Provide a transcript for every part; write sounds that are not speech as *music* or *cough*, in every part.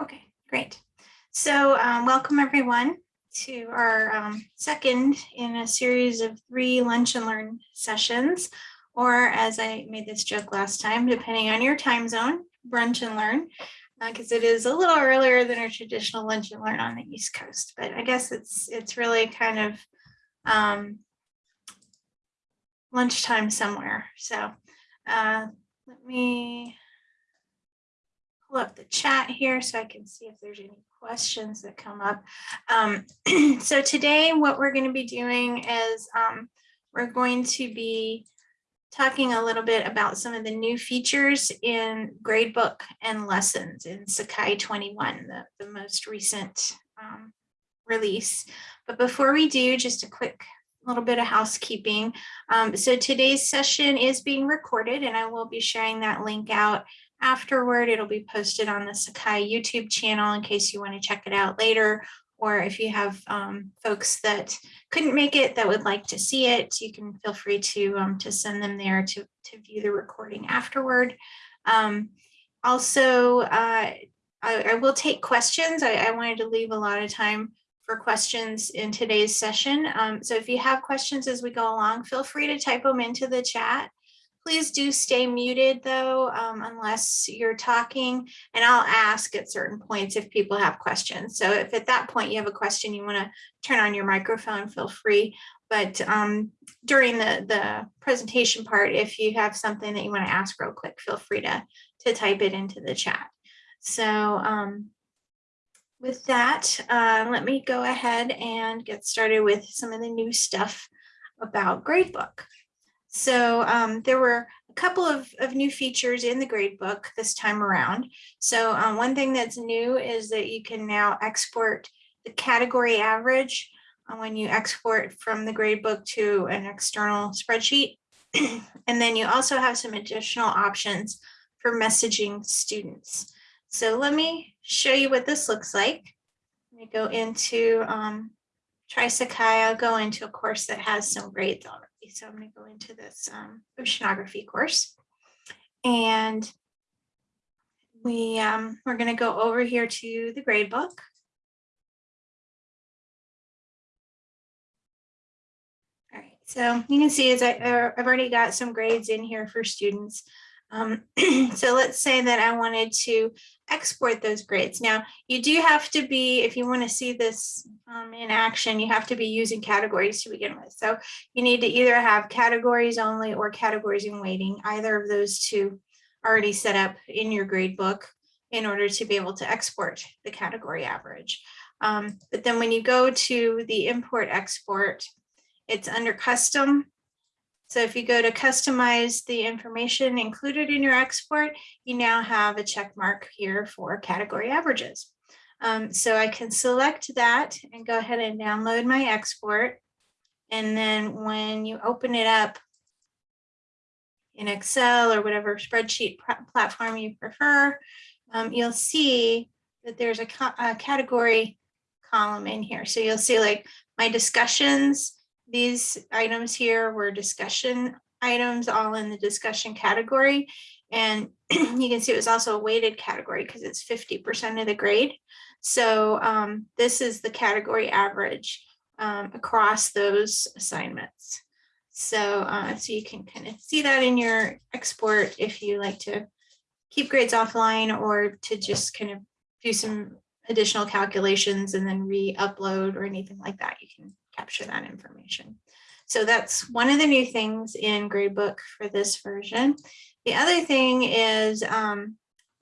Okay, great. So um, welcome everyone to our um, second in a series of three lunch and learn sessions, or as I made this joke last time, depending on your time zone, brunch and learn, because uh, it is a little earlier than our traditional lunch and learn on the East Coast. But I guess it's it's really kind of um, lunchtime somewhere. So uh, let me pull up the chat here so I can see if there's any questions that come up. Um, *clears throat* so today what we're going to be doing is um, we're going to be talking a little bit about some of the new features in gradebook and lessons in Sakai 21, the, the most recent um, release. But before we do, just a quick little bit of housekeeping. Um, so today's session is being recorded and I will be sharing that link out afterward. It'll be posted on the Sakai YouTube channel in case you want to check it out later. Or if you have um, folks that couldn't make it that would like to see it, you can feel free to, um, to send them there to, to view the recording afterward. Um, also, uh, I, I, will take questions. I, I, wanted to leave a lot of time for questions in today's session. Um, so if you have questions as we go along, feel free to type them into the chat. Please do stay muted though, um, unless you're talking and I'll ask at certain points if people have questions. So if at that point you have a question, you wanna turn on your microphone, feel free. But um, during the, the presentation part, if you have something that you wanna ask real quick, feel free to, to type it into the chat. So um, with that, uh, let me go ahead and get started with some of the new stuff about Gradebook. So um, there were a couple of, of new features in the gradebook this time around. So um, one thing that's new is that you can now export the category average uh, when you export from the gradebook to an external spreadsheet. *clears throat* and then you also have some additional options for messaging students. So let me show you what this looks like. Let me go into um. I'll go into a course that has some grades already. So I'm going to go into this um, oceanography course. And we, um, we're going to go over here to the grade book. All right, so you can see as I, uh, I've already got some grades in here for students. Um, *clears throat* so let's say that I wanted to export those grades. Now, you do have to be, if you want to see this um, in action, you have to be using categories to begin with. So you need to either have categories only or categories in weighting, either of those two already set up in your grade book in order to be able to export the category average. Um, but then when you go to the import export, it's under custom so if you go to customize the information included in your export, you now have a check mark here for category averages. Um, so I can select that and go ahead and download my export. And then when you open it up in Excel or whatever spreadsheet platform you prefer, um, you'll see that there's a, a category column in here. So you'll see like my discussions, these items here were discussion items all in the discussion category. And *clears throat* you can see it was also a weighted category because it's 50% of the grade. So um, this is the category average um, across those assignments. So, uh, so you can kind of see that in your export if you like to keep grades offline or to just kind of do some additional calculations and then re-upload or anything like that. You can capture that information. So that's one of the new things in Gradebook for this version. The other thing is um,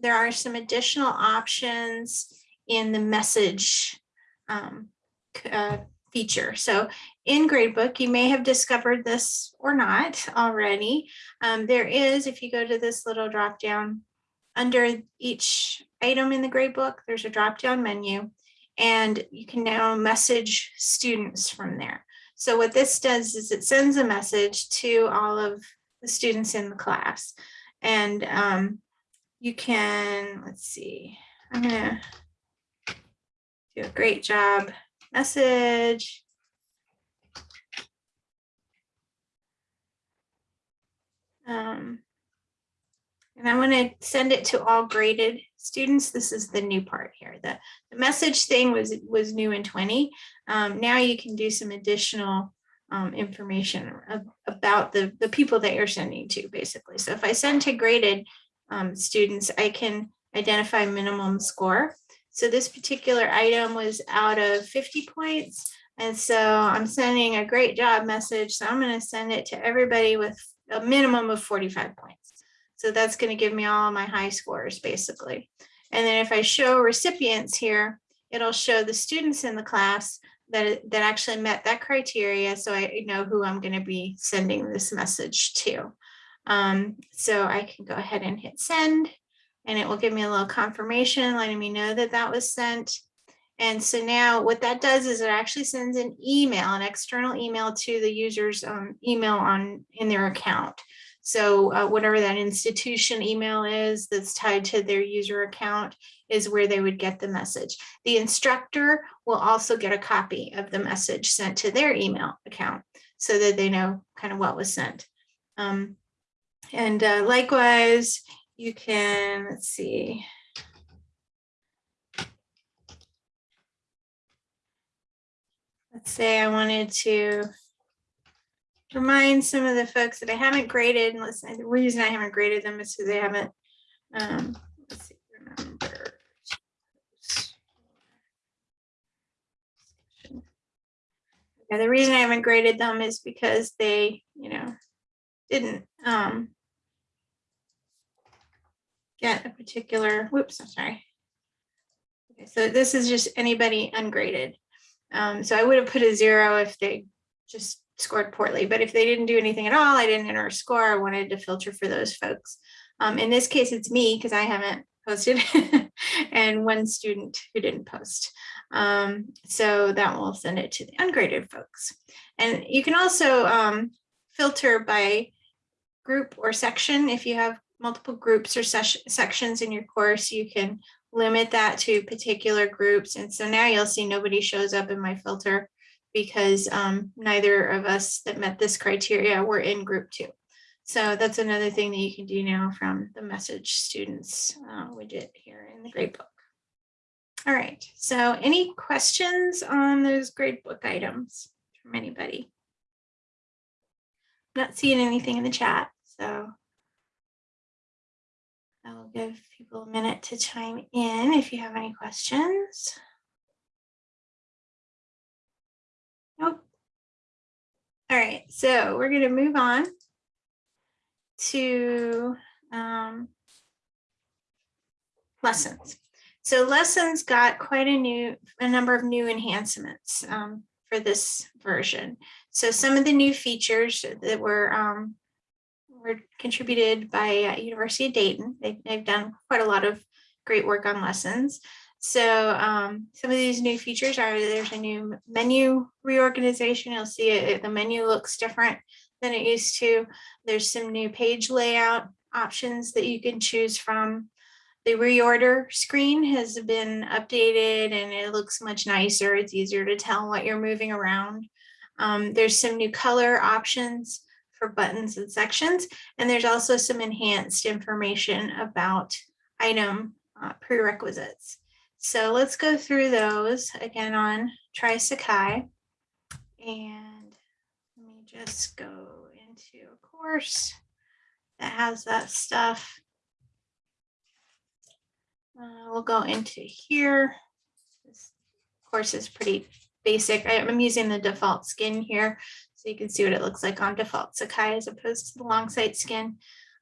there are some additional options in the message um, uh, feature. So in Gradebook, you may have discovered this or not already. Um, there is, if you go to this little drop down, under each item in the Gradebook, there's a drop down menu and you can now message students from there. So what this does is it sends a message to all of the students in the class. And um, you can, let's see, I'm gonna do a great job message. Um, And I want to send it to all graded students. This is the new part here. The, the message thing was, was new in 20. Um, now you can do some additional um, information ab- about the, the people that you're sending to, basically. So if I send to graded um, students, I can identify minimum score. So this particular item was out of 50 points. And so I'm sending a great job message. So I'm going to send it to everybody with a minimum of 45 points. So that's going to give me all my high scores basically. And then if I show recipients here, it'll show the students in the class that, that actually met that criteria. So I know who I'm going to be sending this message to. Um, so I can go ahead and hit send and it will give me a little confirmation letting me know that that was sent. And so now what that does is it actually sends an email, an external email to the user's um, email on in their account. So uh, whatever that institution email is that's tied to their user account is where they would get the message. The instructor will also get a copy of the message sent to their email account so that they know kind of what was sent. Um, and uh, likewise, you can, let's see. Let's say I wanted to remind some of the folks that I haven't graded, and listen, the reason I haven't graded them is because they haven't, um, let's see, remember. Yeah, the reason I haven't graded them is because they, you know, didn't, um, get a particular, whoops, I'm sorry. Okay, so this is just anybody ungraded. Um, so I would have put a zero if they just scored poorly, but if they didn't do anything at all, I didn't enter a score. I wanted to filter for those folks. Um, in this case, it's me because I haven't *laughs* posted and one student who didn't post. Um, so that will send it to the ungraded folks. And you can also um, filter by group or section. If you have multiple groups or sections in your course, you can limit that to particular groups. And so now you'll see nobody shows up in my filter because um, neither of us that met this criteria were in group two. So that's another thing that you can do now from the message students uh, widget here in the gradebook. All right, so any questions on those gradebook items from anybody? Not seeing anything in the chat, so I will give people a minute to chime in if you have any questions. All right, so we're going to move on to um, lessons. So lessons got quite a new, a number of new enhancements um, for this version. So some of the new features that were um, were contributed by uh, University of Dayton. They've, they've done quite a lot of great work on lessons. So um, some of these new features are there's a new menu reorganization. You'll see it, the menu looks different than it used to. There's some new page layout options that you can choose from. The reorder screen has been updated and it looks much nicer. It's easier to tell what you're moving around. Um, there's some new color options for buttons and sections. And there's also some enhanced information about item uh, prerequisites. So let's go through those again on Try Sakai. And let me just go into a course that has that stuff. Uh, we'll go into here. This course is pretty basic. I, I'm using the default skin here. So you can see what it looks like on default Sakai as opposed to the Longsight skin.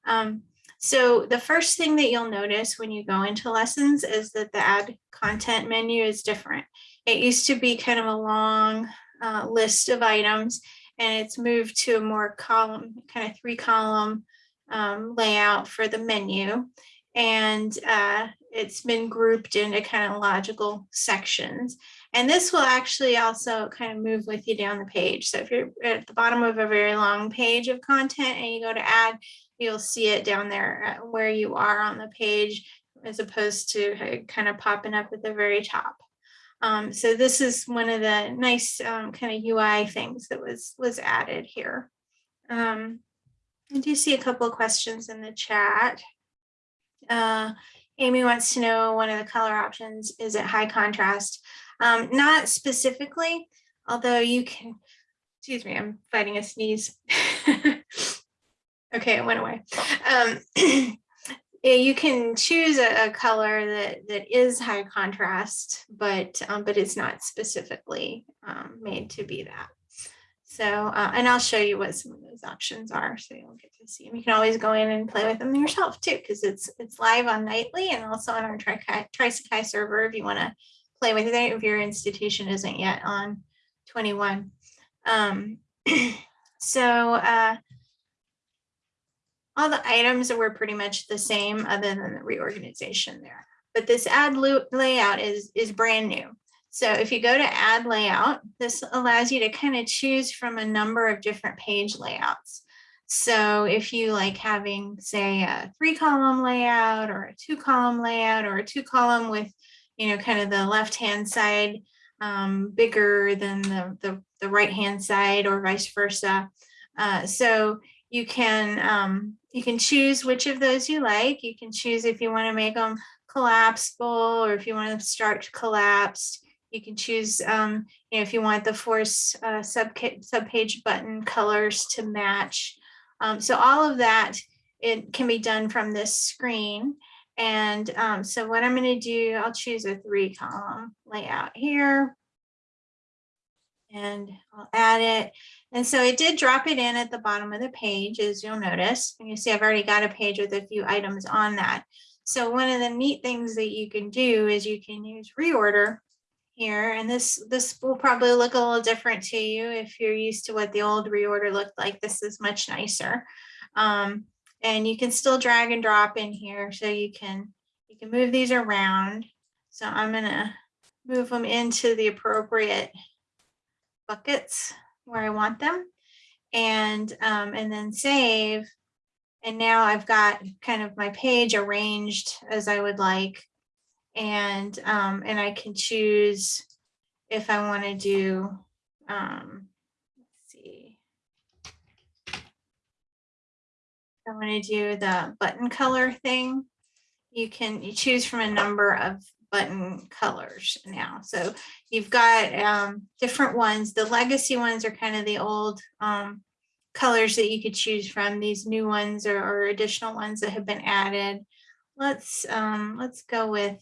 Um, so the first thing that you'll notice when you go into lessons is that the add content menu is different. It used to be kind of a long uh, list of items and it's moved to a more column, kind of three column um, layout for the menu. And uh, it's been grouped into kind of logical sections. And this will actually also kind of move with you down the page. So if you're at the bottom of a very long page of content and you go to add, you'll see it down there where you are on the page as opposed to kind of popping up at the very top. Um, so this is one of the nice um, kind of UI things that was was added here. Um, I do see a couple of questions in the chat. uh, Amy wants to know one of the color options, is it high contrast? Um, not specifically, although you can, excuse me, I'm fighting a sneeze. *laughs* okay, it went away. Um, *clears throat* you can choose a, a, color that that is high contrast, but um, but it's not specifically um, made to be that. So, uh, and I'll show you what some of those options are, so you'll get to see them. You can always go in and play with them yourself too, because it's it's live on Nightly and also on our Try Sakai server if you want to play with it if your institution isn't yet on 21. Um, *clears throat* so uh, all the items were pretty much the same other than the reorganization there. But this add layout is, is brand new. So if you go to add layout, this allows you to kind of choose from a number of different page layouts. So if you like having, say, a three column layout or a two column layout or a two column with, you know, kind of the left hand side um, bigger than the, the, the right hand side or vice versa. Uh, so you can um, you can choose which of those you like. You can choose if you want to make them collapsible or if you want to start collapsed. You can choose, um, you know, if you want the force uh, sub subpage button colors to match. Um, so all of that, it can be done from this screen. And um, so what I'm going to do, I'll choose a three column layout here. And I'll add it. And so it did drop it in at the bottom of the page, as you'll notice. And you see I've already got a page with a few items on that. So one of the neat things that you can do is you can use reorder here. And this, this will probably look a little different to you if you're used to what the old reorder looked like. This is much nicer. Um, and you can still drag and drop in here. So you can, you can move these around. So I'm gonna move them into the appropriate buckets where I want them. And, um, and then save. And now I've got kind of my page arranged as I would like. And um, and I can choose if I want to do um, let's see. I want to do the button color thing you can you choose from a number of button colors now so you've got um, different ones the legacy ones are kind of the old um, colors that you could choose from these new ones or, additional ones that have been added let's um, let's go with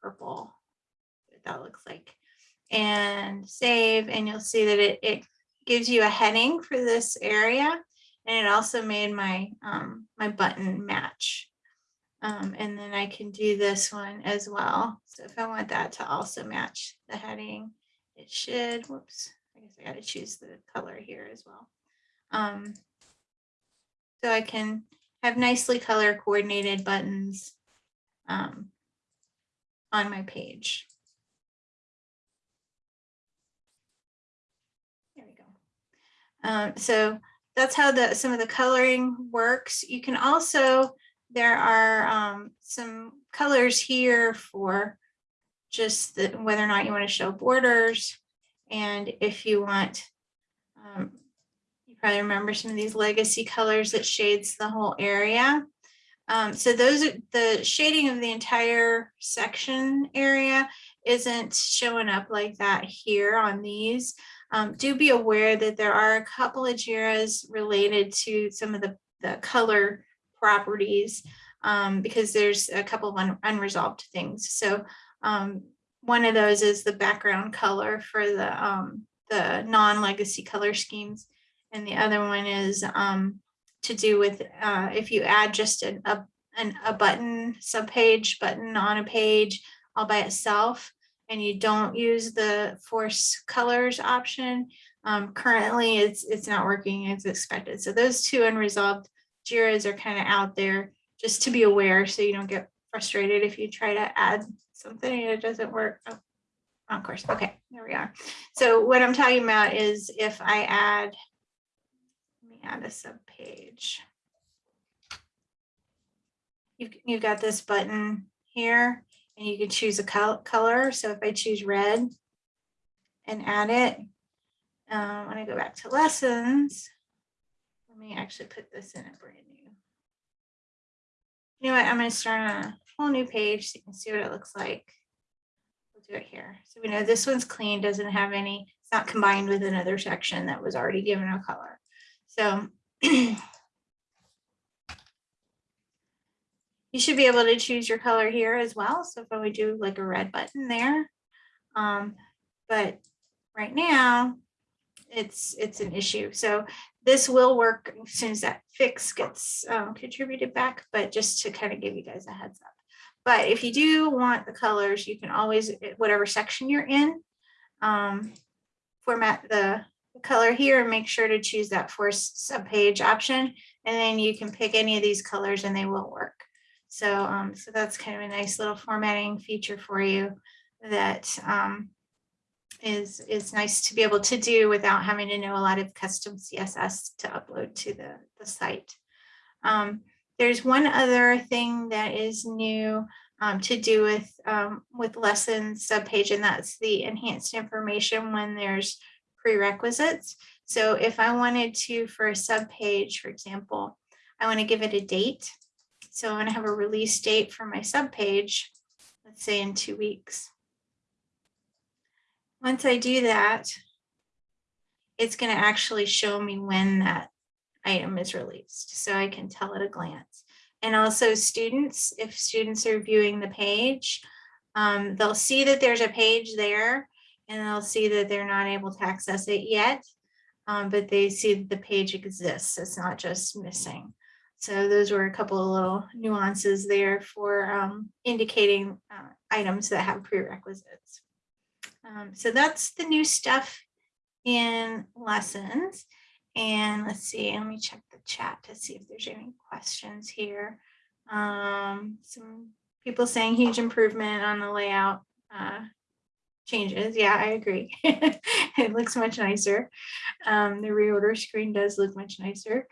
purple, that looks like. And save, and you'll see that it, it gives you a heading for this area. And it also made my, um, my button match. Um, and then I can do this one as well. So if I want that to also match the heading, it should, whoops, I guess I got to choose the color here as well. Um, so I can have nicely color coordinated buttons um, on my page. There we go. Um, so that's how the some of the coloring works. You can also, there are um, some colors here for just the, whether or not you want to show borders. And if you want, um, you probably remember some of these legacy colors that shades the whole area. Um, so those are the shading of the entire section area isn't showing up like that here on these. Um, do be aware that there are a couple of JIRAs related to some of the, the color properties um, because there's a couple of un unresolved things. So um, one of those is the background color for the, um, the non-legacy color schemes. And the other one is um, to do with uh, if you add just an, a, an, a button, subpage button on a page all by itself, and you don't use the force colors option, um, currently it's, it's not working as expected. So those two unresolved JIRAs are kind of out there just to be aware so you don't get frustrated if you try to add something and it doesn't work. Oh, of course. Okay, there we are. So what I'm talking about is if I add let me add a sub page. You've, you've got this button here and you can choose a color. So if I choose red and add it, um, when I go back to lessons, me actually put this in a brand new You know what, I'm gonna start on a whole new page so you can see what it looks like. We'll do it here. So we know this one's clean, doesn't have any, it's not combined with another section that was already given a color. So *clears throat* You should be able to choose your color here as well. So if I would do like a red button there. Um, but right now it's it's an issue. So this will work as soon as that fix gets um, contributed back, but just to kind of give you guys a heads up. But if you do want the colors, you can always, whatever section you're in, um, format the, the color here and make sure to choose that force subpage option. And then you can pick any of these colors and they will work. So, um, so that's kind of a nice little formatting feature for you that um, is is nice to be able to do without having to know a lot of custom CSS to upload to the, the site. Um, there's one other thing that is new um, to do with um, with lessons subpage, and that's the enhanced information when there's prerequisites. So if I wanted to, for a subpage, for example, I want to give it a date. So I'm going to have a release date for my subpage, let's say in two weeks. Once I do that, it's going to actually show me when that item is released. So I can tell at a glance. And also students, if students are viewing the page, um, they'll see that there's a page there and they'll see that they're not able to access it yet, um, but they see that the page exists. It's not just missing. So those were a couple of little nuances there for um, indicating uh, items that have prerequisites. Um, so that's the new stuff in lessons. And let's see, let me check the chat to see if there's any questions here. Um, some people saying huge improvement on the layout uh, changes. Yeah, I agree. *laughs* it looks much nicer. Um, the reorder screen does look much nicer.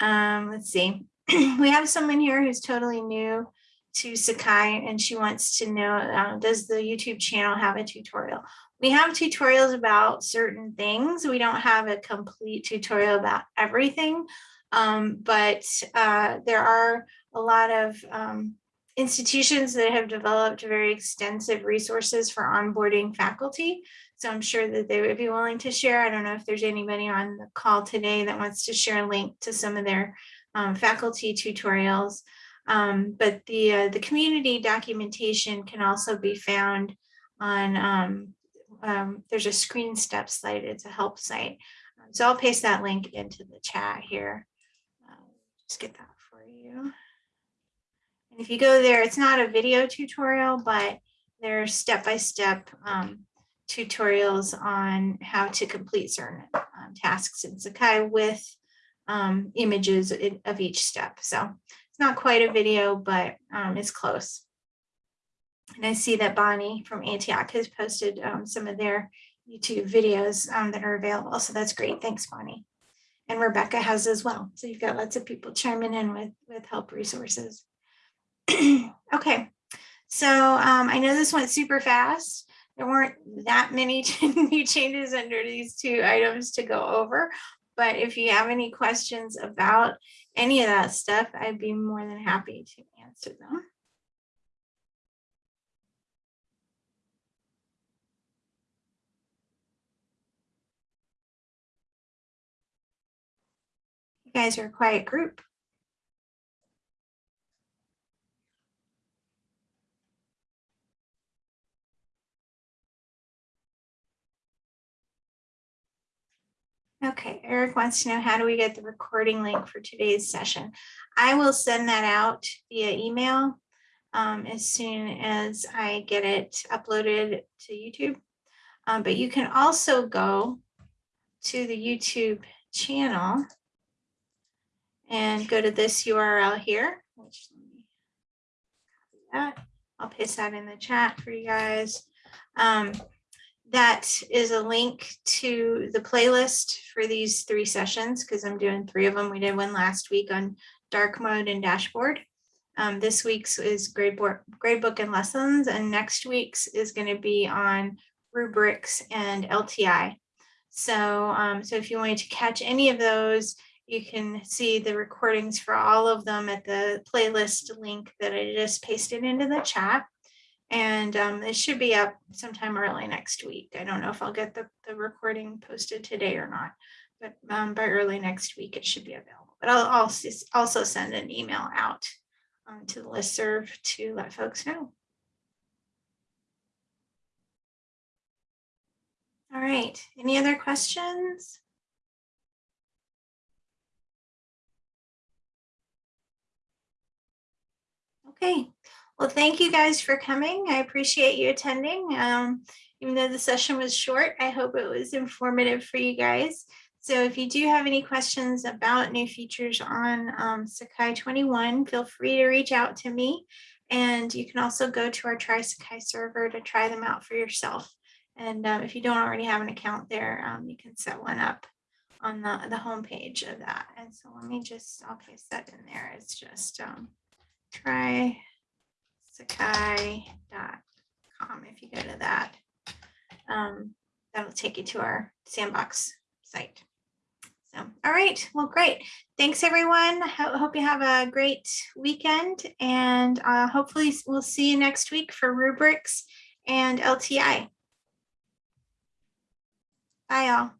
Um, let's see. *clears throat* we have someone here who's totally new to Sakai and she wants to know, uh, does the YouTube channel have a tutorial? We have tutorials about certain things. We don't have a complete tutorial about everything, um, but uh, there are a lot of um, institutions that have developed very extensive resources for onboarding faculty. So I'm sure that they would be willing to share. I don't know if there's anybody on the call today that wants to share a link to some of their um, faculty tutorials. Um, but the, uh, the community documentation can also be found on, um, um there's a screen step site, it's a help site. So I'll paste that link into the chat here. Uh, just get that for you. And if you go there, it's not a video tutorial, but there's step-by-step -step, um, tutorials on how to complete certain um, tasks in Sakai with um, images of each step. So not quite a video, but um, it's close. And I see that Bonnie from Antioch has posted um, some of their YouTube videos um, that are available. So that's great. Thanks, Bonnie. And Rebecca has as well. So you've got lots of people chiming in with, with help resources. *clears throat* okay, so um, I know this went super fast there weren't that many *laughs* new changes under these two items to go over. But if you have any questions about any of that stuff, I'd be more than happy to answer them. You guys are a quiet group. Okay, Eric wants to know how do we get the recording link for today's session? I will send that out via email um, as soon as I get it uploaded to YouTube. Um, but you can also go to the YouTube channel and go to this URL here, which let me copy that. I'll paste that in the chat for you guys. Um, that is a link to the playlist for these three sessions because I'm doing three of them. We did one last week on dark mode and dashboard. Um, this week's is gradebook, gradebook and lessons, and next week's is going to be on rubrics and LTI. So, um, so if you wanted to catch any of those, you can see the recordings for all of them at the playlist link that I just pasted into the chat. And um, it should be up sometime early next week. I don't know if I'll get the, the recording posted today or not, but um, by early next week, it should be available. But I'll also, also send an email out um, to the listserv to let folks know. All right, any other questions? Okay, well, thank you guys for coming. I appreciate you attending. Um, even though the session was short, I hope it was informative for you guys. So if you do have any questions about new features on um, Sakai 21, feel free to reach out to me. And you can also go to our Try Sakai server to try them out for yourself. And um, if you don't already have an account there, um, you can set one up on the, the homepage of that. And so let me just, I'll paste that in there. It's just um, try sakai.com if you go to that. Um, that'll take you to our sandbox site. So, all right, well, great. Thanks, everyone. Ho hope you have a great weekend and uh, hopefully we'll see you next week for rubrics and LTI. Bye, all.